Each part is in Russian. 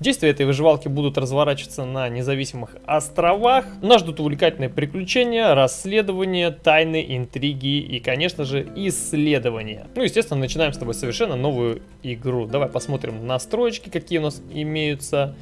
Действия этой выживалки будут разворачиваться на независимых островах. Нас ждут увлекательные приключения, расследования, тайны, интриги и, конечно же, исследования. Ну, естественно, начинаем с тобой совершенно новую игру. Давай посмотрим настройки, какие у нас имеются.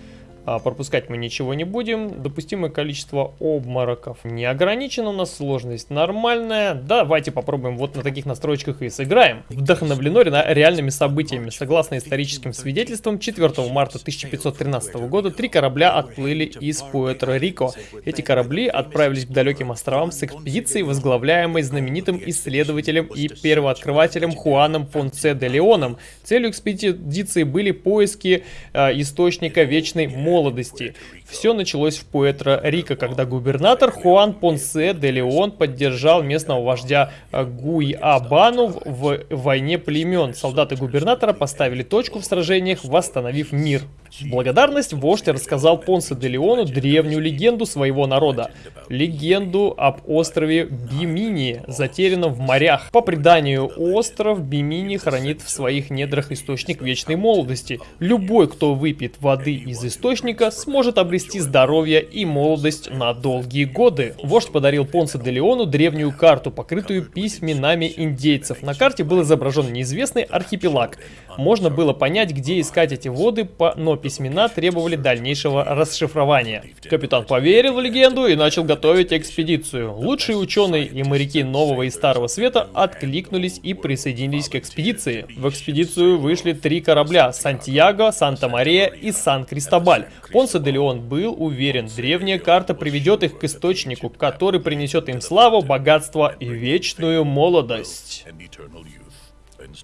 А, пропускать мы ничего не будем. Допустимое количество обмороков не ограничено у нас, сложность нормальная. Давайте попробуем вот на таких настройках и сыграем. Вдохновлено реальными событиями. Согласно историческим свидетельствам, 4 марта 1513 года три корабля отплыли из Пуэрто-Рико. Эти корабли отправились к далеким островам с экспедицией, возглавляемой знаменитым исследователем и первооткрывателем Хуаном Понце де Леоном. Целью экспедиции были поиски э, источника вечной мощи молодости. Все началось в Пуэтро-Рико, когда губернатор Хуан Понсе де Леон поддержал местного вождя э, Гуйабану в войне племен. Солдаты губернатора поставили точку в сражениях, восстановив мир. В благодарность вождь рассказал Понсе де Леону древнюю легенду своего народа. Легенду об острове Бимини, затерянном в морях. По преданию, остров Бимини хранит в своих недрах источник вечной молодости. Любой, кто выпьет воды из источника, сможет обрести здоровье и молодость на долгие годы. Вождь подарил Понсе де Леону древнюю карту, покрытую письменами индейцев. На карте был изображен неизвестный архипелаг. Можно было понять, где искать эти воды, но письмена требовали дальнейшего расшифрования. Капитан поверил в легенду и начал готовить экспедицию. Лучшие ученые и моряки Нового и Старого Света откликнулись и присоединились к экспедиции. В экспедицию вышли три корабля – Сантьяго, Санта-Мария и Сан-Кристобаль. Понсе де Леон был уверен, древняя карта приведет их к источнику, который принесет им славу, богатство и вечную молодость.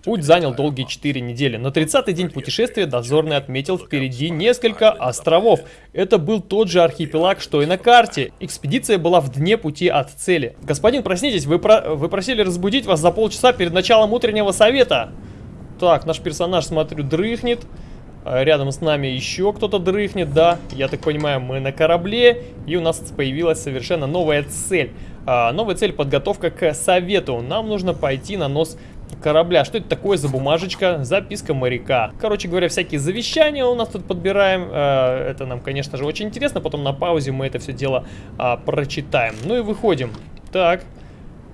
Путь занял долгие 4 недели. На 30-й день путешествия дозорный отметил впереди несколько островов. Это был тот же архипелаг, что и на карте. Экспедиция была в дне пути от цели. Господин, проснитесь, вы, про... вы просили разбудить вас за полчаса перед началом утреннего совета. Так, наш персонаж, смотрю, дрыхнет. А рядом с нами еще кто-то дрыхнет, да. Я так понимаю, мы на корабле. И у нас появилась совершенно новая цель. А, новая цель подготовка к совету. Нам нужно пойти на нос корабля. Что это такое за бумажечка? Записка моряка. Короче говоря, всякие завещания у нас тут подбираем. Э, это нам, конечно же, очень интересно. Потом на паузе мы это все дело а, прочитаем. Ну и выходим. Так.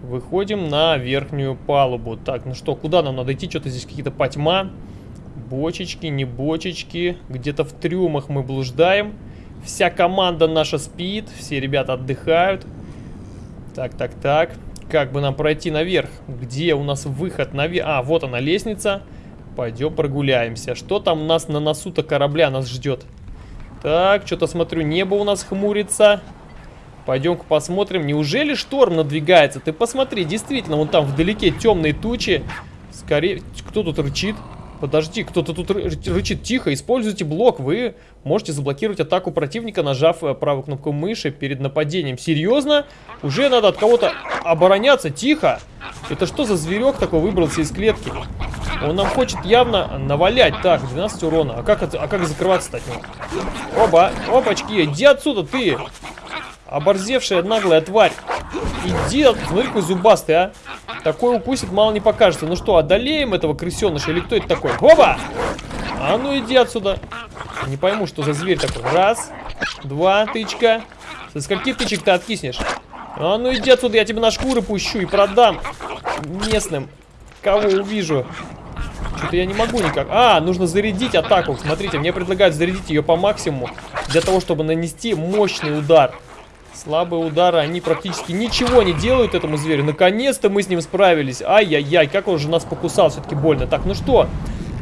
Выходим на верхнюю палубу. Так, ну что, куда нам надо идти? Что-то здесь какие-то потьма. Бочечки, не бочечки. Где-то в трюмах мы блуждаем. Вся команда наша спит. Все ребята отдыхают. Так, так, так. Как бы нам пройти наверх? Где у нас выход наверх? А, вот она лестница. Пойдем прогуляемся. Что там у нас на носу-то корабля нас ждет? Так, что-то смотрю, небо у нас хмурится. Пойдем-ка посмотрим. Неужели шторм надвигается? Ты посмотри, действительно, вон там вдалеке темные тучи. Скорее, кто тут рычит? Подожди, кто-то тут рычит тихо. Используйте блок. Вы можете заблокировать атаку противника, нажав э, правую кнопку мыши перед нападением. Серьезно? Уже надо от кого-то обороняться. Тихо. Это что за зверек такой выбрался из клетки? Он нам хочет явно навалять. Так, 12 урона. А как, а как закрываться-то от него? Оба, опачки, иди отсюда, ты. Оборзевшая наглая тварь. Иди, смотри, какой зубастый, а. Такой укусит мало не покажется. Ну что, одолеем этого крысеныша или кто это такой? Оба! А ну иди отсюда. Не пойму, что за зверь такой. Раз, два, тычка. Со скольки тычек ты откиснешь? А ну иди отсюда, я тебе на шкуры пущу и продам местным. Кого увижу. Что-то я не могу никак. А, нужно зарядить атаку. Смотрите, мне предлагают зарядить ее по максимуму. Для того, чтобы нанести мощный удар. Слабые удары, они практически ничего не делают этому зверю. Наконец-то мы с ним справились. Ай-яй-яй, как он же нас покусал, все-таки больно. Так, ну что,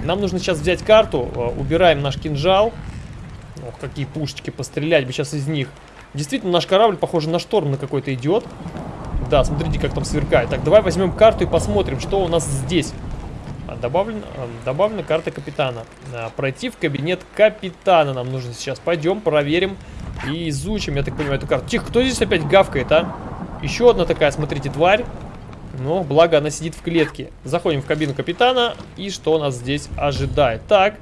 нам нужно сейчас взять карту. Э, убираем наш кинжал. Ох, какие пушечки, пострелять бы сейчас из них. Действительно, наш корабль, похоже, на шторм на какой-то идет. Да, смотрите, как там сверкает. Так, давай возьмем карту и посмотрим, что у нас здесь. Добавлена, э, добавлена карта капитана. Пройти в кабинет капитана нам нужно сейчас. Пойдем, проверим. И изучим, я так понимаю, эту карту. Тихо, кто здесь опять гавкает, а? Еще одна такая, смотрите, тварь. Но, благо, она сидит в клетке. Заходим в кабину капитана. И что нас здесь ожидает? Так,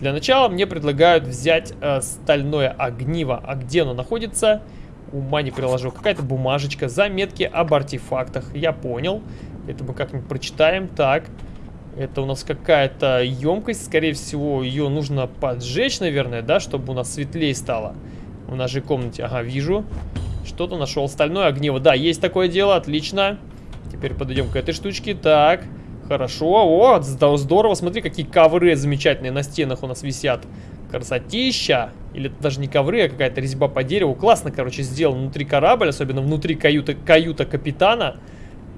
для начала мне предлагают взять э, стальное огниво. А где оно находится? Ума не приложу. Какая-то бумажечка, заметки об артефактах. Я понял. Это мы как-нибудь прочитаем. Так, Это у нас какая-то емкость, скорее всего, ее нужно поджечь, наверное, да, чтобы у нас светлее стало. В нашей комнате, ага, вижу. Что-то нашел. Стальное огниво, да, есть такое дело, отлично. Теперь подойдем к этой штучке, так. Хорошо, о, здорово, смотри, какие ковры замечательные на стенах у нас висят. Красотища. Или это даже не ковры, а какая-то резьба по дереву. Классно, короче, сделан внутри корабль, особенно внутри каюта, каюта капитана.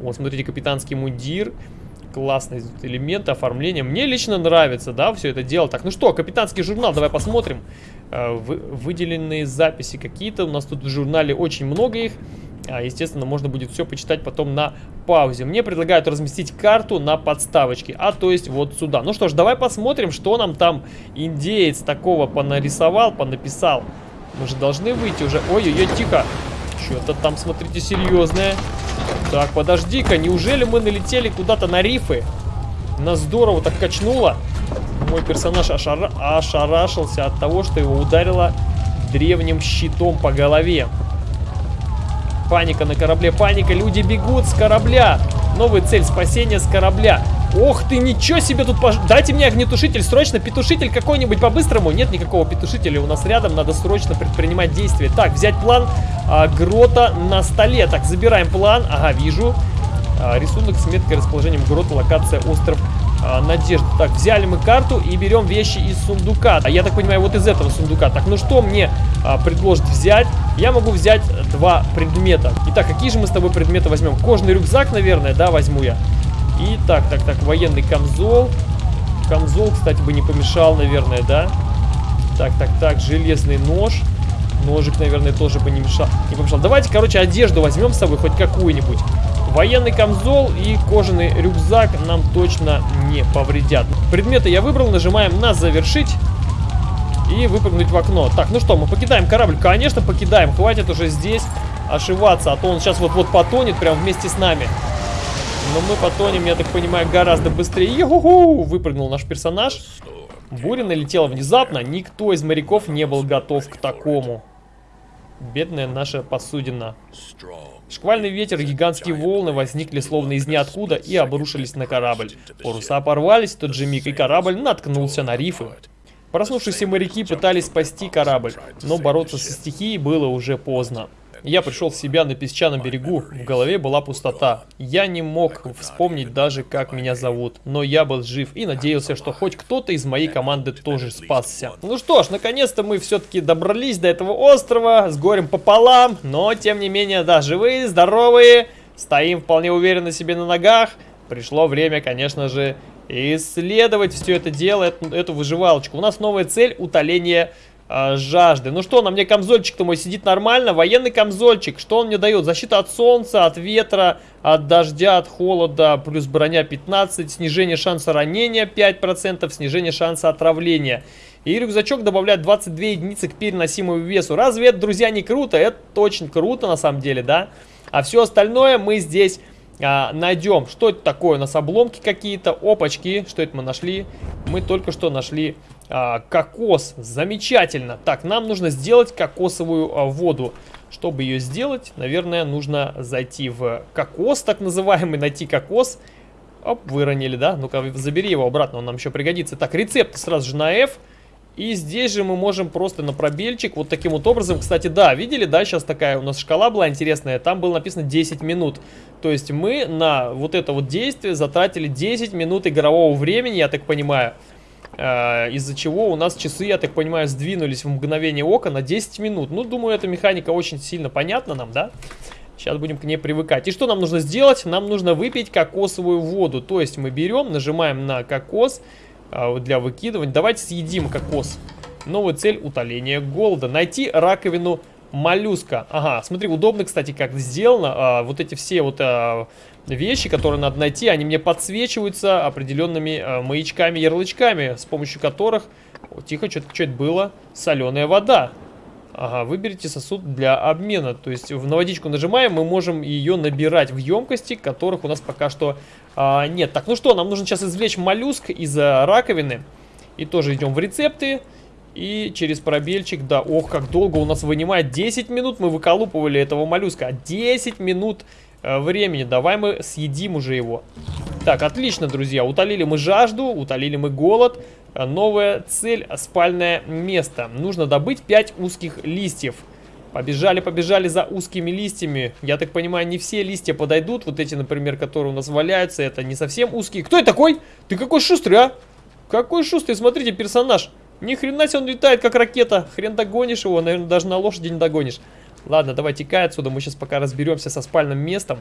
Вот, смотрите, капитанский мундир. Классные элементы оформления. Мне лично нравится, да, все это дело. Так, ну что, капитанский журнал, давай посмотрим. Э, вы, выделенные записи какие-то. У нас тут в журнале очень много их. А, естественно, можно будет все почитать потом на паузе. Мне предлагают разместить карту на подставочке, а то есть вот сюда. Ну что ж, давай посмотрим, что нам там индеец такого понарисовал, понаписал. Мы же должны выйти уже. Ой-ой-ой, тихо. Что-то там, смотрите, серьезное. Так, подожди-ка, неужели мы налетели куда-то на рифы? Нас здорово так качнуло. Мой персонаж ошара... ошарашился от того, что его ударило древним щитом по голове. Паника на корабле, паника, люди бегут с корабля. Новая цель спасения с корабля. Ох ты, ничего себе тут пож... Дайте мне огнетушитель, срочно петушитель какой-нибудь по-быстрому. Нет никакого петушителя у нас рядом, надо срочно предпринимать действия. Так, взять план а, грота на столе. Так, забираем план. Ага, вижу. А, рисунок с меткой расположением грота, локация остров а, Надежда. Так, взяли мы карту и берем вещи из сундука. А я так понимаю, вот из этого сундука. Так, ну что мне а, предложит взять? Я могу взять два предмета. Итак, какие же мы с тобой предметы возьмем? Кожный рюкзак, наверное, да, возьму я. И так, так, так, военный камзол. Камзол, кстати, бы не помешал, наверное, да? Так, так, так, железный нож. Ножик, наверное, тоже бы не мешал. Не помешал. Давайте, короче, одежду возьмем с собой, хоть какую-нибудь. Военный камзол и кожаный рюкзак нам точно не повредят. Предметы я выбрал, нажимаем на завершить и выпрыгнуть в окно. Так, ну что, мы покидаем корабль? Конечно, покидаем. Хватит уже здесь ошиваться, а то он сейчас вот-вот потонет прям вместе с нами. Но мы потонем, я так понимаю, гораздо быстрее. Йо-ху-ху! Выпрыгнул наш персонаж. Буря налетела внезапно, никто из моряков не был готов к такому. Бедная наша посудина. Шквальный ветер гигантские волны возникли словно из ниоткуда и обрушились на корабль. Паруса порвались в тот же миг, и корабль наткнулся на рифы. Проснувшиеся моряки пытались спасти корабль, но бороться со стихией было уже поздно. Я пришел в себя на песчаном берегу, в голове была пустота. Я не мог вспомнить даже, как меня зовут, но я был жив и надеялся, что хоть кто-то из моей команды тоже спасся. Ну что ж, наконец-то мы все-таки добрались до этого острова с горем пополам, но тем не менее, да, живые, здоровые, стоим вполне уверенно себе на ногах. Пришло время, конечно же, исследовать все это дело, эту, эту выживалочку. У нас новая цель утоление э, жажды. Ну что, на мне камзольчик-то мой сидит нормально. Военный камзольчик. Что он мне дает? Защита от солнца, от ветра, от дождя, от холода. Плюс броня 15. Снижение шанса ранения 5%. Снижение шанса отравления. И рюкзачок добавляет 22 единицы к переносимому весу. Разве это, друзья, не круто? Это очень круто на самом деле, да? А все остальное мы здесь а, найдем. Что это такое? У нас обломки какие-то, опачки. Что это мы нашли? Мы только что нашли а, кокос. Замечательно. Так, нам нужно сделать кокосовую а, воду. Чтобы ее сделать, наверное, нужно зайти в кокос, так называемый, найти кокос. Оп, выронили, да? Ну-ка, забери его обратно, он нам еще пригодится. Так, рецепт сразу же на F. И здесь же мы можем просто на пробельчик вот таким вот образом. Кстати, да, видели, да, сейчас такая у нас шкала была интересная. Там было написано 10 минут. То есть мы на вот это вот действие затратили 10 минут игрового времени, я так понимаю. Э, из-за чего у нас часы, я так понимаю, сдвинулись в мгновение ока на 10 минут. Ну, думаю, эта механика очень сильно понятна нам, да? Сейчас будем к ней привыкать. И что нам нужно сделать? Нам нужно выпить кокосовую воду. То есть мы берем, нажимаем на кокос э, для выкидывания. Давайте съедим кокос. Новая цель утоления голода. Найти раковину моллюска. Ага, смотри, удобно, кстати, как сделано. А, вот эти все вот а, вещи, которые надо найти, они мне подсвечиваются определенными а, маячками, ярлычками, с помощью которых... О, тихо, что-то что это было? Соленая вода. Ага, выберите сосуд для обмена. То есть в водичку нажимаем, мы можем ее набирать в емкости, которых у нас пока что а, нет. Так, ну что, нам нужно сейчас извлечь моллюск из раковины. И тоже идем в рецепты. И через пробельчик, да, ох, как долго у нас вынимает. 10 минут мы выколупывали этого моллюска. 10 минут э, времени. Давай мы съедим уже его. Так, отлично, друзья. Утолили мы жажду, утолили мы голод. Э, новая цель – спальное место. Нужно добыть 5 узких листьев. Побежали, побежали за узкими листьями. Я так понимаю, не все листья подойдут. Вот эти, например, которые у нас валяются, это не совсем узкие. Кто это такой? Ты какой шустрый, а? Какой шустрый, смотрите, персонаж. Ни хрена себе он летает, как ракета. Хрен догонишь его, наверное, даже на лошади не догонишь. Ладно, давай текай отсюда, мы сейчас пока разберемся со спальным местом.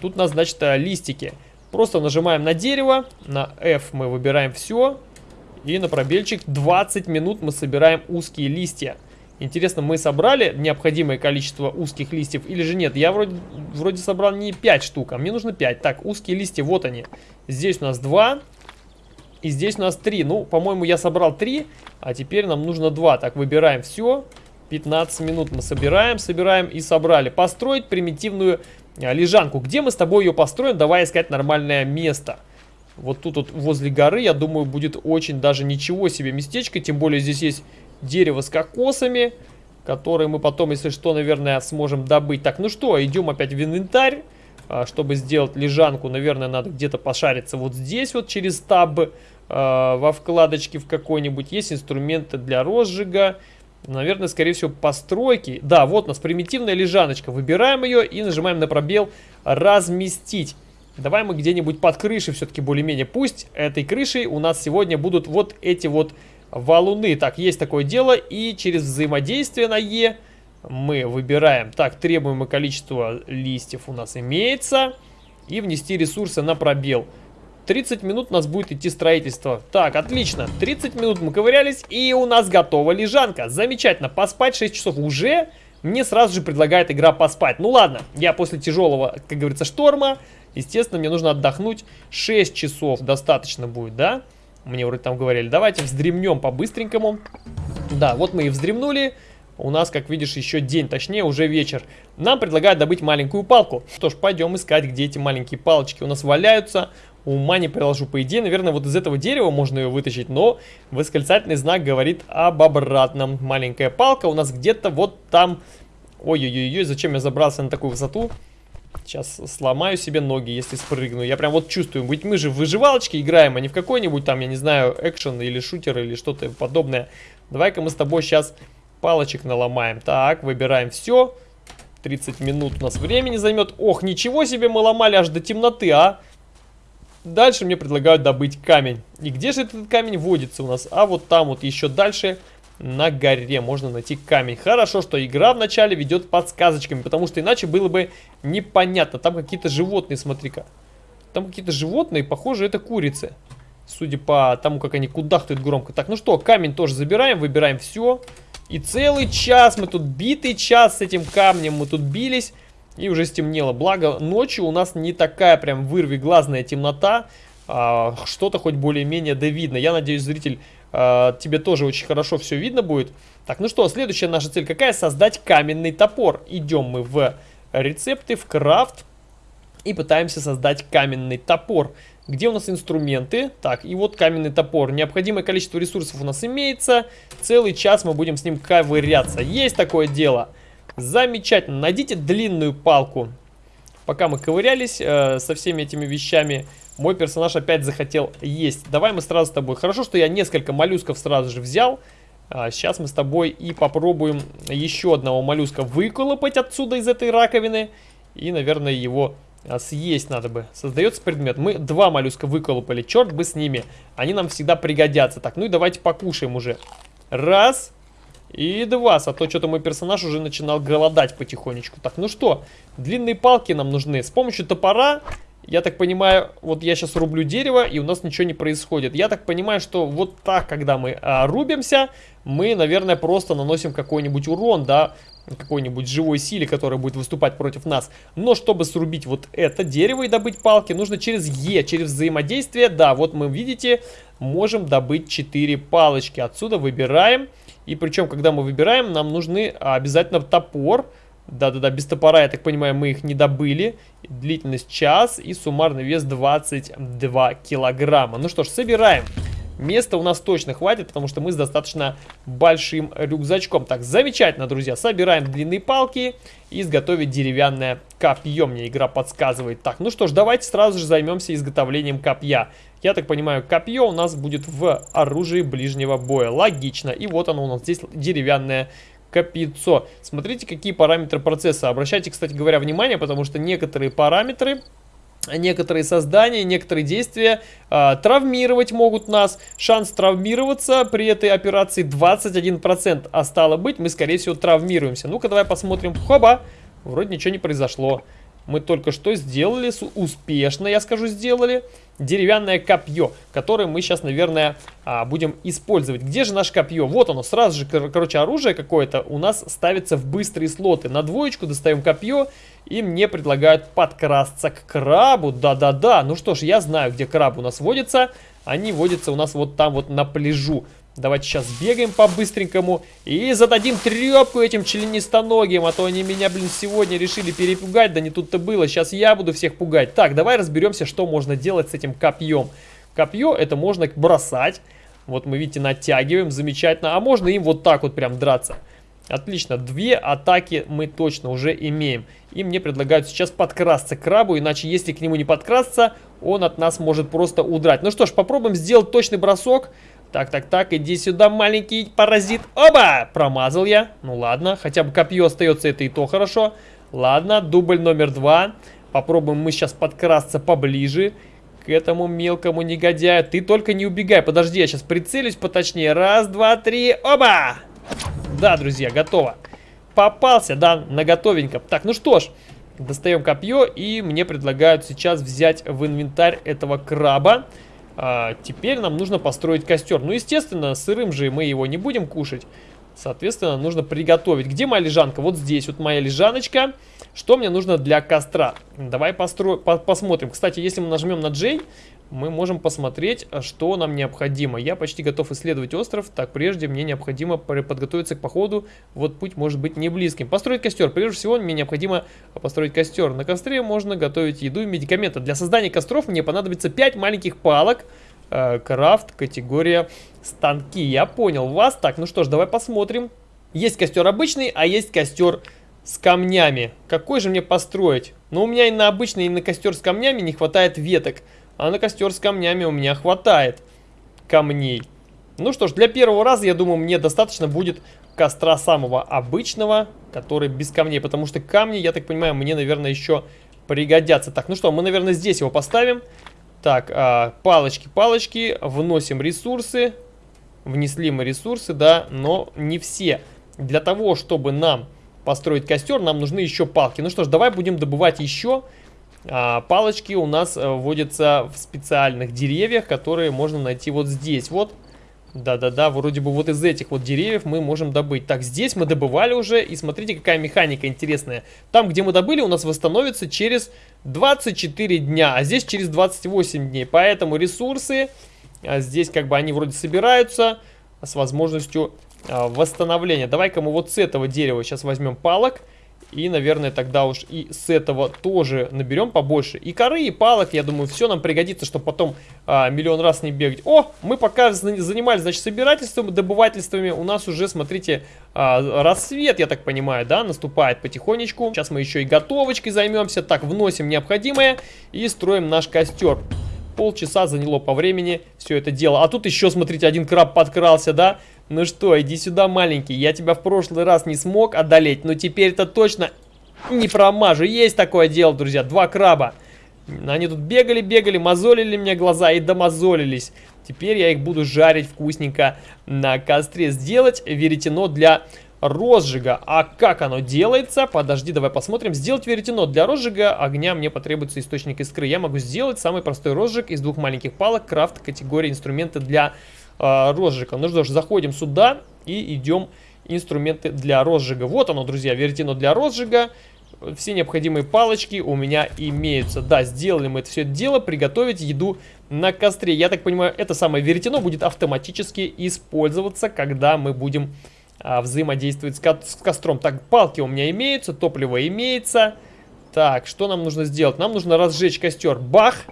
Тут у нас, значит, э, листики. Просто нажимаем на дерево, на F мы выбираем все. И на пробельчик 20 минут мы собираем узкие листья. Интересно, мы собрали необходимое количество узких листьев или же нет? Я вроде, вроде собрал не 5 штук, а мне нужно 5. Так, узкие листья, вот они. Здесь у нас 2. И здесь у нас 3. Ну, по-моему, я собрал 3, а теперь нам нужно 2. Так, выбираем все. 15 минут мы собираем, собираем и собрали. Построить примитивную а, лежанку. Где мы с тобой ее построим? Давай искать нормальное место. Вот тут вот возле горы, я думаю, будет очень даже ничего себе местечко. Тем более здесь есть дерево с кокосами, которые мы потом, если что, наверное, сможем добыть. Так, ну что, идем опять в инвентарь. А, чтобы сделать лежанку, наверное, надо где-то пошариться вот здесь вот через таб э, во вкладочке в какой-нибудь. Есть инструменты для розжига. Наверное, скорее всего, постройки. Да, вот у нас примитивная лежаночка. Выбираем ее и нажимаем на пробел «Разместить». Давай мы где-нибудь под крышей все-таки более-менее. Пусть этой крышей у нас сегодня будут вот эти вот валуны. Так, есть такое дело. И через взаимодействие на Е мы выбираем. Так, требуемое количество листьев у нас имеется. И внести ресурсы на пробел. 30 минут у нас будет идти строительство. Так, отлично. 30 минут мы ковырялись, и у нас готова лежанка. Замечательно. Поспать 6 часов уже. Мне сразу же предлагает игра поспать. Ну ладно, я после тяжелого, как говорится, шторма, естественно, мне нужно отдохнуть. 6 часов достаточно будет, да? Мне вроде там говорили. Давайте вздремнем по-быстренькому. Да, вот мы и вздремнули. У нас, как видишь, еще день, точнее уже вечер. Нам предлагают добыть маленькую палку. Что ж, пойдем искать, где эти маленькие палочки у нас валяются. Ума не приложу. По идее, наверное, вот из этого дерева можно ее вытащить, но восклицательный знак говорит об обратном. Маленькая палка у нас где-то вот там. Ой-ой-ой, зачем я забрался на такую высоту? Сейчас сломаю себе ноги, если спрыгну. Я прям вот чувствую, ведь мы же в выживалочке играем, а не в какой-нибудь там, я не знаю, экшен или шутер или что-то подобное. Давай-ка мы с тобой сейчас палочек наломаем. Так, выбираем все. 30 минут у нас времени займет. Ох, ничего себе мы ломали аж до темноты, а! Дальше мне предлагают добыть камень. И где же этот камень водится у нас? А вот там вот еще дальше на горе можно найти камень. Хорошо, что игра вначале ведет подсказочками, потому что иначе было бы непонятно. Там какие-то животные, смотри-ка. Там какие-то животные, похоже, это курицы. Судя по тому, как они кудахтают громко. Так, ну что, камень тоже забираем, выбираем все. И целый час мы тут, битый час с этим камнем мы тут бились. И уже стемнело. Благо, ночью у нас не такая прям вырви глазная темнота. А, Что-то хоть более-менее да видно. Я надеюсь, зритель, а, тебе тоже очень хорошо все видно будет. Так, ну что, следующая наша цель какая? Создать каменный топор. Идем мы в рецепты, в крафт. И пытаемся создать каменный топор. Где у нас инструменты? Так, и вот каменный топор. Необходимое количество ресурсов у нас имеется. Целый час мы будем с ним ковыряться. Есть такое дело. Замечательно. Найдите длинную палку. Пока мы ковырялись э, со всеми этими вещами, мой персонаж опять захотел есть. Давай мы сразу с тобой. Хорошо, что я несколько моллюсков сразу же взял. А, сейчас мы с тобой и попробуем еще одного моллюска выколопать отсюда из этой раковины. И, наверное, его а съесть надо бы. Создается предмет. Мы два моллюска выколупали. Черт бы с ними. Они нам всегда пригодятся. Так, ну и давайте покушаем уже. Раз. И два. А то что-то мой персонаж уже начинал голодать потихонечку. Так, ну что. Длинные палки нам нужны. С помощью топора я так понимаю, вот я сейчас рублю дерево, и у нас ничего не происходит. Я так понимаю, что вот так, когда мы а, рубимся, мы, наверное, просто наносим какой-нибудь урон, да, какой-нибудь живой силе, которая будет выступать против нас. Но чтобы срубить вот это дерево и добыть палки, нужно через Е, через взаимодействие. Да, вот мы, видите, можем добыть 4 палочки. Отсюда выбираем. И причем, когда мы выбираем, нам нужны обязательно топор, да-да-да, без топора, я так понимаю, мы их не добыли. Длительность час и суммарный вес 22 килограмма. Ну что ж, собираем. места у нас точно хватит, потому что мы с достаточно большим рюкзачком. Так, замечательно, друзья. Собираем длинные палки и изготовить деревянное копье. Мне игра подсказывает. Так, ну что ж, давайте сразу же займемся изготовлением копья. Я так понимаю, копье у нас будет в оружии ближнего боя. Логично. И вот оно у нас здесь деревянное копьецо. Смотрите, какие параметры процесса. Обращайте, кстати говоря, внимание, потому что некоторые параметры некоторые создания, некоторые действия э, травмировать могут нас. Шанс травмироваться при этой операции 21%, а стало быть, мы, скорее всего, травмируемся. Ну-ка, давай посмотрим. Хоба! Вроде ничего не произошло. Мы только что сделали, успешно, я скажу, сделали деревянное копье, которое мы сейчас, наверное, а, будем использовать. Где же наше копье? Вот оно, сразу же, кор короче, оружие какое-то у нас ставится в быстрые слоты. На двоечку достаем копье, и мне предлагают подкрасться к крабу. Да-да-да, ну что ж, я знаю, где краб у нас водится. Они водятся у нас вот там вот на пляжу. Давайте сейчас бегаем по-быстренькому и зададим трепку этим членистоногим, а то они меня, блин, сегодня решили перепугать, да не тут-то было. Сейчас я буду всех пугать. Так, давай разберемся, что можно делать с этим копьем. Копье это можно бросать. Вот мы, видите, натягиваем, замечательно. А можно им вот так вот прям драться. Отлично, две атаки мы точно уже имеем. И мне предлагают сейчас подкрасться к крабу, иначе если к нему не подкрасться, он от нас может просто удрать. Ну что ж, попробуем сделать точный бросок. Так, так, так, иди сюда, маленький паразит. Оба! Промазал я. Ну ладно, хотя бы копье остается, это и то хорошо. Ладно, дубль номер два. Попробуем мы сейчас подкрасться поближе к этому мелкому негодяю. Ты только не убегай, подожди, я сейчас прицелюсь поточнее. Раз, два, три, оба! Да, друзья, готово. Попался, да, на готовенько. Так, ну что ж, достаем копье и мне предлагают сейчас взять в инвентарь этого краба. А, теперь нам нужно построить костер. Ну, естественно, сырым же мы его не будем кушать. Соответственно, нужно приготовить. Где моя лежанка? Вот здесь вот моя лежаночка. Что мне нужно для костра? Давай постро... по посмотрим. Кстати, если мы нажмем на J, мы можем посмотреть, что нам необходимо. Я почти готов исследовать остров. Так, прежде мне необходимо подготовиться к походу. Вот путь может быть не близким. Построить костер. Прежде всего, мне необходимо построить костер. На костре можно готовить еду и медикаменты. Для создания костров мне понадобится 5 маленьких палок. Э, крафт, категория станки. Я понял вас. Так, ну что ж, давай посмотрим. Есть костер обычный, а есть костер с камнями. Какой же мне построить? Ну, у меня и на обычный, и на костер с камнями не хватает веток. А на костер с камнями у меня хватает камней. Ну что ж, для первого раза, я думаю, мне достаточно будет костра самого обычного, который без камней. Потому что камни, я так понимаю, мне, наверное, еще пригодятся. Так, ну что, мы, наверное, здесь его поставим. Так, а, палочки, палочки, вносим ресурсы. Внесли мы ресурсы, да, но не все. Для того, чтобы нам построить костер, нам нужны еще палки. Ну что ж, давай будем добывать еще палочки у нас э, вводятся в специальных деревьях, которые можно найти вот здесь вот. Да-да-да, вроде бы вот из этих вот деревьев мы можем добыть. Так, здесь мы добывали уже, и смотрите, какая механика интересная. Там, где мы добыли, у нас восстановится через 24 дня, а здесь через 28 дней. Поэтому ресурсы, а здесь как бы они вроде собираются с возможностью а, восстановления. Давай-ка мы вот с этого дерева сейчас возьмем палок и, наверное, тогда уж и с этого тоже наберем побольше. И коры, и палок, я думаю, все нам пригодится, чтобы потом а, миллион раз не бегать. О, мы пока занимались, значит, собирательством, добывательствами. У нас уже, смотрите, а, рассвет, я так понимаю, да, наступает потихонечку. Сейчас мы еще и готовочкой займемся. Так, вносим необходимое и строим наш костер. Полчаса заняло по времени все это дело. А тут еще, смотрите, один краб подкрался, да? Ну что, иди сюда, маленький. Я тебя в прошлый раз не смог одолеть, но теперь-то точно не промажу. Есть такое дело, друзья. Два краба. Они тут бегали, бегали, мозолили мне глаза и домозолились. Теперь я их буду жарить вкусненько на костре. Сделать веретено для розжига. А как оно делается? Подожди, давай посмотрим. Сделать веретено для розжига огня мне потребуется источник искры. Я могу сделать самый простой розжиг из двух маленьких палок. Крафт категории инструменты для розжига. Ну что ж, заходим сюда и идем инструменты для розжига. Вот оно, друзья, веретено для розжига. Все необходимые палочки у меня имеются. Да, сделали мы это все дело, приготовить еду на костре. Я так понимаю, это самое веретено будет автоматически использоваться, когда мы будем а, взаимодействовать с, ко с костром. Так, палки у меня имеются, топливо имеется. Так, что нам нужно сделать? Нам нужно разжечь костер. Бах!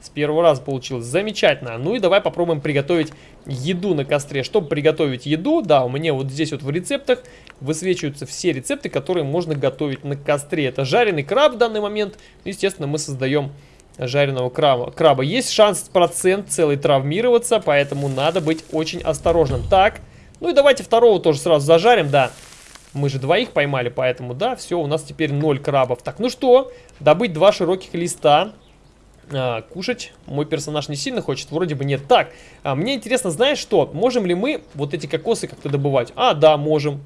С первого раза получилось. Замечательно. Ну и давай попробуем приготовить еду на костре. Чтобы приготовить еду, да, у меня вот здесь вот в рецептах высвечиваются все рецепты, которые можно готовить на костре. Это жареный краб в данный момент. Естественно, мы создаем жареного краба. краба. Есть шанс процент целый травмироваться, поэтому надо быть очень осторожным. Так, ну и давайте второго тоже сразу зажарим, да. Мы же двоих поймали, поэтому да, все, у нас теперь 0 крабов. Так, ну что, добыть два широких листа. А, кушать мой персонаж не сильно хочет, вроде бы нет. Так, а, мне интересно, знаешь что, можем ли мы вот эти кокосы как-то добывать? А, да, можем.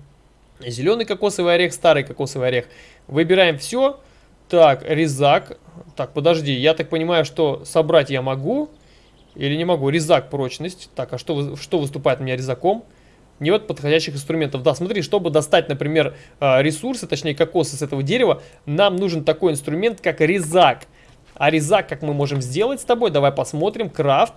Зеленый кокосовый орех, старый кокосовый орех. Выбираем все. Так, резак. Так, подожди, я так понимаю, что собрать я могу или не могу. Резак, прочность. Так, а что, что выступает у меня резаком? Нет подходящих инструментов. Да, смотри, чтобы достать, например, а, ресурсы, точнее кокосы с этого дерева, нам нужен такой инструмент, как резак. А резак как мы можем сделать с тобой? Давай посмотрим. Крафт.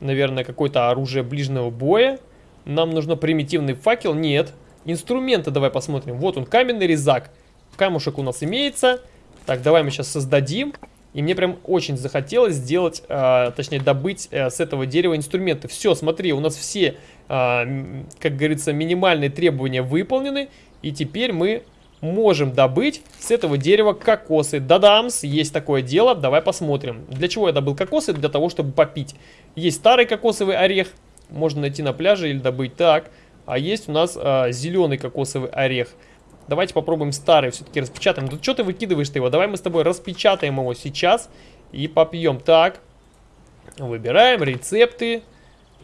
Наверное, какое-то оружие ближнего боя. Нам нужно примитивный факел. Нет. Инструменты давай посмотрим. Вот он, каменный резак. Камушек у нас имеется. Так, давай мы сейчас создадим. И мне прям очень захотелось сделать, э, точнее добыть э, с этого дерева инструменты. Все, смотри, у нас все, э, как говорится, минимальные требования выполнены. И теперь мы можем добыть с этого дерева кокосы. Да-дамс, есть такое дело, давай посмотрим. Для чего я добыл кокосы? Для того, чтобы попить. Есть старый кокосовый орех, можно найти на пляже или добыть так. А есть у нас а, зеленый кокосовый орех. Давайте попробуем старый все-таки распечатаем. Тут что ты выкидываешь-то его? Давай мы с тобой распечатаем его сейчас и попьем. Так, выбираем рецепты.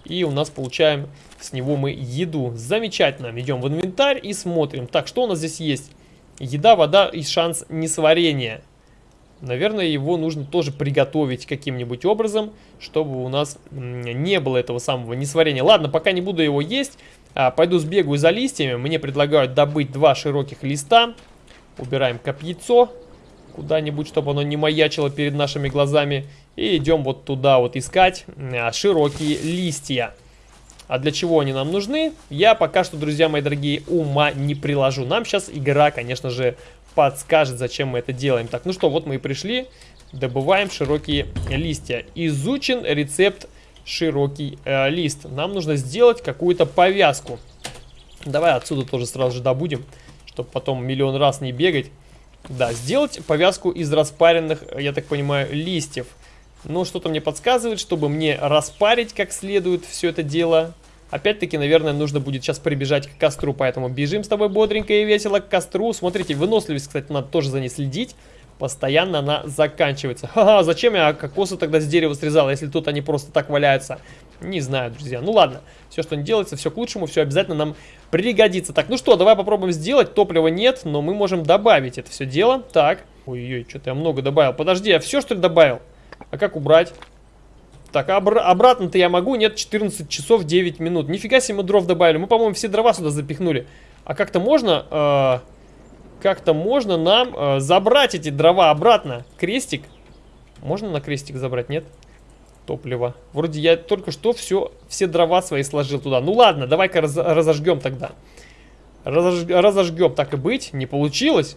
И у нас получаем с него мы еду. Замечательно. Идем в инвентарь и смотрим. Так, что у нас здесь есть? Еда, вода и шанс несварения. Наверное, его нужно тоже приготовить каким-нибудь образом, чтобы у нас не было этого самого несварения. Ладно, пока не буду его есть, а, пойду сбегаю за листьями. Мне предлагают добыть два широких листа. Убираем копьецо куда-нибудь, чтобы оно не маячило перед нашими глазами. И идем вот туда вот искать а, широкие листья. А для чего они нам нужны, я пока что, друзья мои дорогие, ума не приложу. Нам сейчас игра, конечно же, подскажет, зачем мы это делаем. Так, ну что, вот мы и пришли. Добываем широкие листья. Изучен рецепт широкий э, лист. Нам нужно сделать какую-то повязку. Давай отсюда тоже сразу же добудем, чтобы потом миллион раз не бегать. Да, сделать повязку из распаренных, я так понимаю, листьев. Но что-то мне подсказывает, чтобы мне распарить как следует все это дело. Опять-таки, наверное, нужно будет сейчас прибежать к костру, поэтому бежим с тобой бодренько и весело к костру. Смотрите, выносливость, кстати, надо тоже за ней следить. Постоянно она заканчивается. Ха-ха, зачем я кокосы тогда с дерева срезал, если тут они просто так валяются? Не знаю, друзья. Ну ладно, все, что не делается, все к лучшему, все обязательно нам пригодится. Так, ну что, давай попробуем сделать. Топлива нет, но мы можем добавить это все дело. Так, ой-ой, что-то я много добавил. Подожди, я все, что ли, добавил? А как убрать? Так, обр обратно-то я могу? Нет, 14 часов 9 минут. Нифига себе мы дров добавили. Мы, по-моему, все дрова сюда запихнули. А как-то можно... Э как-то можно нам э, забрать эти дрова обратно. Крестик. Можно на крестик забрать, нет? Топливо. Вроде я только что все, все дрова свои сложил туда. Ну ладно, давай-ка раз, разожгем тогда. Разож, разожгем, так и быть. Не получилось.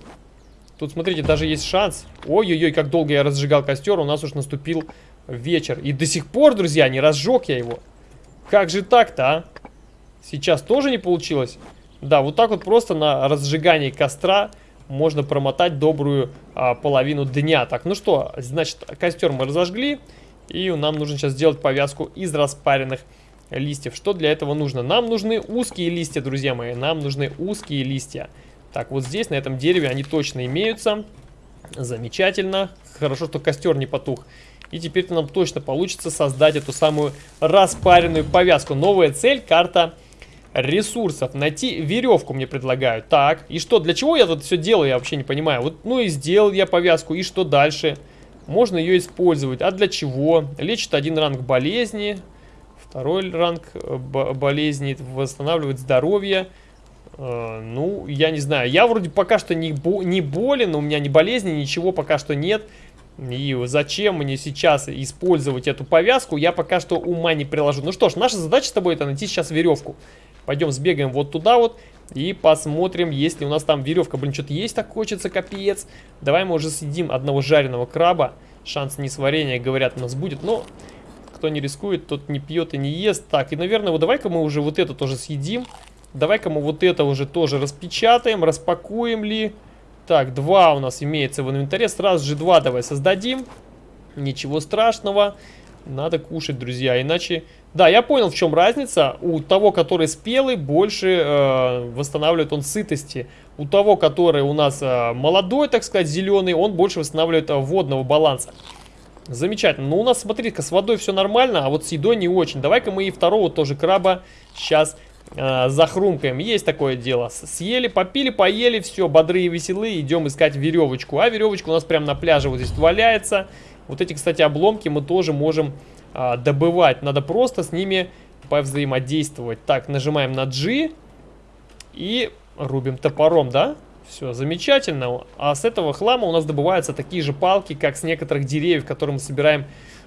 Тут, смотрите, даже есть шанс. Ой-ой-ой, как долго я разжигал костер. У нас уж наступил вечер. И до сих пор, друзья, не разжег я его. Как же так-то, а? Сейчас тоже не получилось? Да, вот так вот просто на разжигании костра можно промотать добрую а, половину дня. Так, ну что, значит, костер мы разожгли. И нам нужно сейчас сделать повязку из распаренных листьев. Что для этого нужно? Нам нужны узкие листья, друзья мои. Нам нужны узкие листья. Так, вот здесь, на этом дереве, они точно имеются. Замечательно. Хорошо, что костер не потух. И теперь нам точно получится создать эту самую распаренную повязку. Новая цель, карта ресурсов. Найти веревку мне предлагают. Так, и что, для чего я тут все делаю, я вообще не понимаю. Вот, ну и сделал я повязку, и что дальше? Можно ее использовать. А для чего? Лечит один ранг болезни. Второй ранг э, болезни. Восстанавливает здоровье. Э, ну, я не знаю. Я вроде пока что не, бо не болен, у меня ни болезни, ничего пока что нет. И зачем мне сейчас использовать эту повязку, я пока что ума не приложу. Ну что ж, наша задача с тобой это найти сейчас веревку. Пойдем сбегаем вот туда вот и посмотрим, есть ли у нас там веревка. Блин, что-то есть так хочется, капец. Давай мы уже съедим одного жареного краба. шанс несварения, говорят, у нас будет. Но кто не рискует, тот не пьет и не ест. Так, и, наверное, вот давай-ка мы уже вот это тоже съедим. Давай-ка мы вот это уже тоже распечатаем, распакуем ли. Так, два у нас имеется в инвентаре. Сразу же два давай создадим. Ничего страшного. Надо кушать, друзья, иначе... Да, я понял, в чем разница. У того, который спелый, больше э, восстанавливает он сытости. У того, который у нас э, молодой, так сказать, зеленый, он больше восстанавливает э, водного баланса. Замечательно. Ну, у нас, смотри-ка, с водой все нормально, а вот с едой не очень. Давай-ка мы и второго тоже краба сейчас э, захрумкаем. Есть такое дело. Съели, попили, поели, все, бодрые и веселые, идем искать веревочку. А веревочка у нас прямо на пляже вот здесь валяется. Вот эти, кстати, обломки мы тоже можем а, добывать. Надо просто с ними повзаимодействовать. Так, нажимаем на G и рубим топором, да? Все, замечательно. А с этого хлама у нас добываются такие же палки, как с некоторых деревьев, которые мы собираем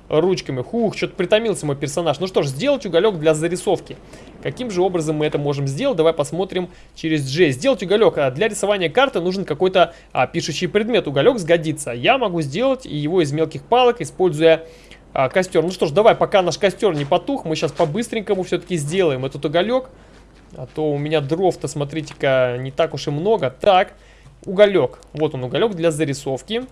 ручками. Хух, что-то притомился мой персонаж. Ну что ж, сделать уголек для зарисовки. Каким же образом мы это можем сделать? Давай посмотрим через G. Сделать уголек. А для рисования карты нужен какой-то а, пишущий предмет. Уголек сгодится. Я могу сделать его из мелких палок, используя а, костер. Ну что ж, давай, пока наш костер не потух, мы сейчас по-быстренькому все-таки сделаем этот уголек. А то у меня дров-то, смотрите-ка, не так уж и много. Так, уголек. Вот он, уголек для зарисовки.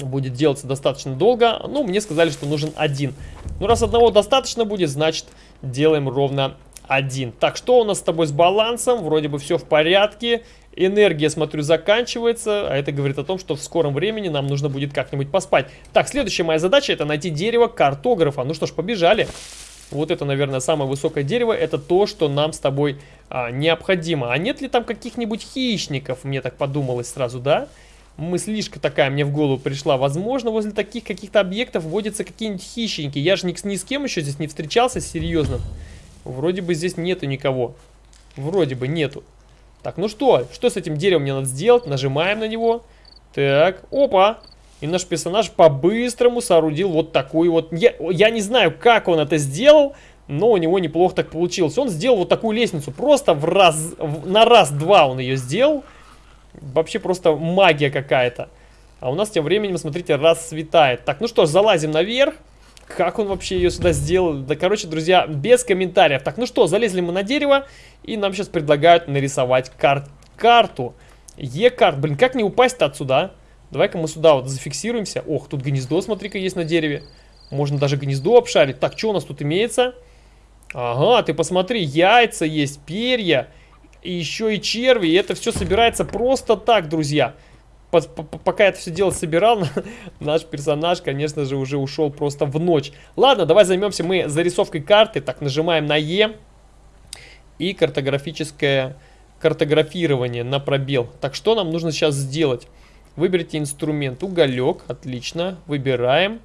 Будет делаться достаточно долго. Ну, мне сказали, что нужен один. Ну, раз одного достаточно будет, значит, делаем ровно один. Так, что у нас с тобой с балансом? Вроде бы все в порядке. Энергия, смотрю, заканчивается, а это говорит о том, что в скором времени нам нужно будет как-нибудь поспать. Так, следующая моя задача это найти дерево картографа. Ну что ж, побежали. Вот это, наверное, самое высокое дерево. Это то, что нам с тобой а, необходимо. А нет ли там каких-нибудь хищников? Мне так подумалось сразу, да? Мыслишка такая мне в голову пришла. Возможно, возле таких каких-то объектов водятся какие-нибудь хищники. Я же ни, ни с кем еще здесь не встречался серьезно. Вроде бы здесь нету никого. Вроде бы нету. Так, ну что? Что с этим деревом мне надо сделать? Нажимаем на него. Так, опа. И наш персонаж по-быстрому соорудил вот такую вот... Я, я не знаю, как он это сделал, но у него неплохо так получилось. Он сделал вот такую лестницу. Просто в раз, на раз-два он ее сделал. Вообще просто магия какая-то. А у нас тем временем, смотрите, расцветает. Так, ну что ж, залазим наверх. Как он вообще ее сюда сделал? Да, короче, друзья, без комментариев. Так, ну что, залезли мы на дерево, и нам сейчас предлагают нарисовать кар карту. Е-карт. Блин, как не упасть-то отсюда, а? Давай-ка мы сюда вот зафиксируемся. Ох, тут гнездо, смотри-ка, есть на дереве. Можно даже гнездо обшарить. Так, что у нас тут имеется? Ага, ты посмотри, яйца есть, перья, и еще и черви. И это все собирается просто так, друзья пока это все дело собирал, наш персонаж, конечно же, уже ушел просто в ночь. Ладно, давай займемся мы зарисовкой карты. Так, нажимаем на Е. И картографическое картографирование на пробел. Так, что нам нужно сейчас сделать? Выберите инструмент. Уголек. Отлично. Выбираем.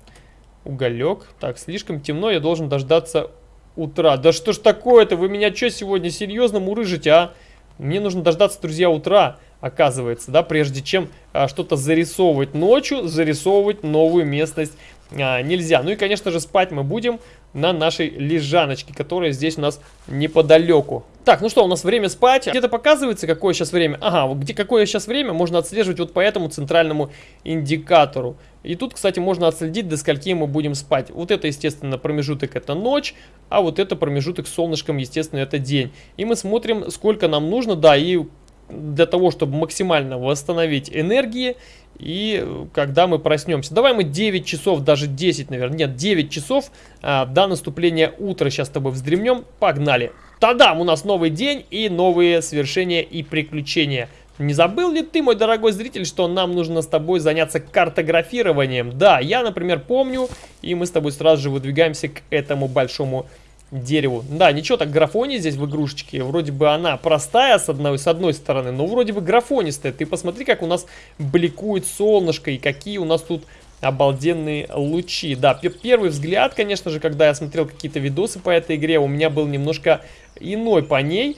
Уголек. Так, слишком темно. Я должен дождаться утра. Да что ж такое-то? Вы меня что сегодня серьезно мурыжите, а? Мне нужно дождаться, друзья, утра оказывается, да, прежде чем а, что-то зарисовывать ночью, зарисовывать новую местность а, нельзя. Ну и, конечно же, спать мы будем на нашей лежаночке, которая здесь у нас неподалеку. Так, ну что, у нас время спать. Где-то показывается, какое сейчас время. Ага, где какое сейчас время, можно отслеживать вот по этому центральному индикатору. И тут, кстати, можно отследить, до скольки мы будем спать. Вот это, естественно, промежуток это ночь, а вот это промежуток с солнышком, естественно, это день. И мы смотрим, сколько нам нужно, да, и для того, чтобы максимально восстановить энергии. И когда мы проснемся. Давай мы 9 часов, даже 10, наверное. Нет, 9 часов а, до наступления утра. Сейчас с тобой вздремнем. Погнали. Тадам! У нас новый день и новые свершения и приключения. Не забыл ли ты, мой дорогой зритель, что нам нужно с тобой заняться картографированием? Да, я, например, помню, и мы с тобой сразу же выдвигаемся к этому большому дереву. Да, ничего так графони здесь в игрушечке. Вроде бы она простая с одной, с одной стороны, но вроде бы графонистая. Ты посмотри, как у нас бликует солнышко и какие у нас тут обалденные лучи. Да, первый взгляд, конечно же, когда я смотрел какие-то видосы по этой игре, у меня был немножко иной по ней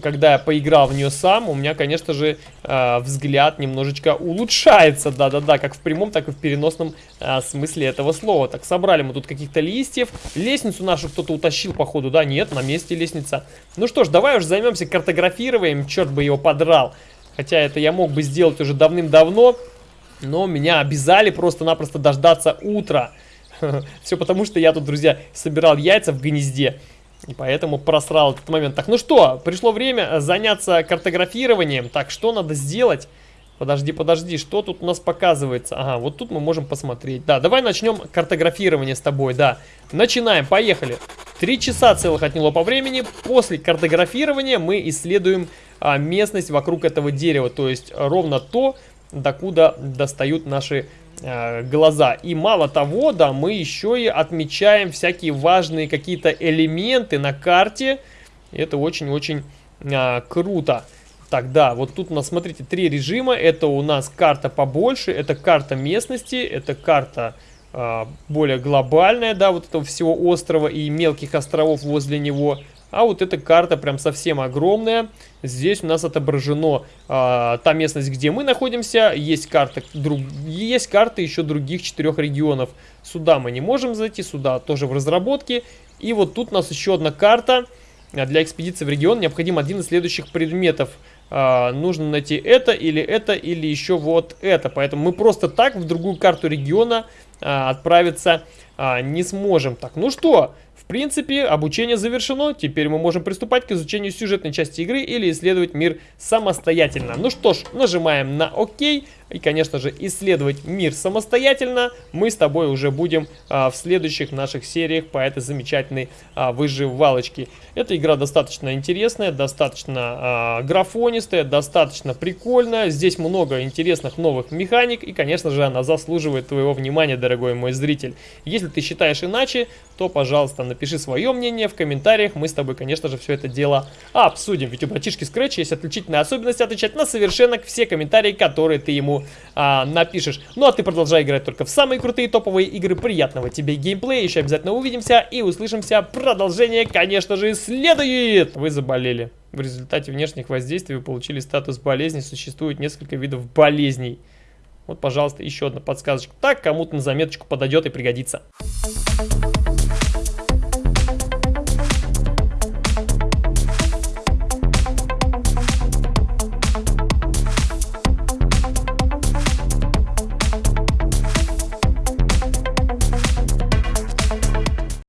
когда я поиграл в нее сам, у меня, конечно же, э, взгляд немножечко улучшается, да-да-да, как в прямом, так и в переносном э, смысле этого слова. Так, собрали мы тут каких-то листьев, лестницу нашу кто-то утащил, походу, да, нет, на месте лестница. Ну что ж, давай уже займемся картографированием, черт бы его подрал. Хотя это я мог бы сделать уже давным-давно, Но меня обязали просто-напросто дождаться утра. Все потому, что я тут, друзья, собирал яйца в гнезде. И поэтому просрал этот момент. Так, ну что, пришло время заняться картографированием. Так, что надо сделать? Подожди, подожди, что тут у нас показывается? Ага, вот тут мы можем посмотреть. Да, давай начнем картографирование с тобой, да. Начинаем, поехали. Три часа целых отняло по времени. После картографирования мы исследуем а, местность вокруг этого дерева. То есть ровно то, докуда достают наши глаза. И мало того, да, мы еще и отмечаем всякие важные какие-то элементы на карте. Это очень-очень а, круто. Тогда вот тут у нас, смотрите, три режима. Это у нас карта побольше, это карта местности, это карта э, более глобальная, да, вот этого всего острова и мелких островов возле него. А вот эта карта прям совсем огромная. Здесь у нас отображено э, та местность, где мы находимся. Есть карта, друг, есть карта еще других четырех регионов. Сюда мы не можем зайти, сюда тоже в разработке. И вот тут у нас еще одна карта. Для экспедиции в регион необходим один из следующих предметов – а, нужно найти это или это или еще вот это. Поэтому мы просто так в другую карту региона а, отправиться а, не сможем. Так, ну что, в принципе, обучение завершено. Теперь мы можем приступать к изучению сюжетной части игры или исследовать мир самостоятельно. Ну что ж, нажимаем на ОК. И, конечно же, исследовать мир самостоятельно мы с тобой уже будем а, в следующих наших сериях по этой замечательной а, выживалочке. Эта игра достаточно интересная, достаточно а, графонистая, достаточно прикольная. Здесь много интересных новых механик. И, конечно же, она заслуживает твоего внимания, дорогой мой зритель. Если ты считаешь иначе, то, пожалуйста, напиши свое мнение в комментариях. Мы с тобой, конечно же, все это дело обсудим. Ведь у братишки Scratch есть отличительная особенность отвечать на совершенно все комментарии, которые ты ему а, напишешь. Ну а ты продолжай играть только в самые крутые топовые игры. Приятного тебе геймплея. Еще обязательно увидимся и услышимся. Продолжение, конечно же, следует. Вы заболели. В результате внешних воздействий вы получили статус болезни. Существует несколько видов болезней. Вот, пожалуйста, еще одна подсказочка. Так, кому-то на заметочку подойдет и пригодится.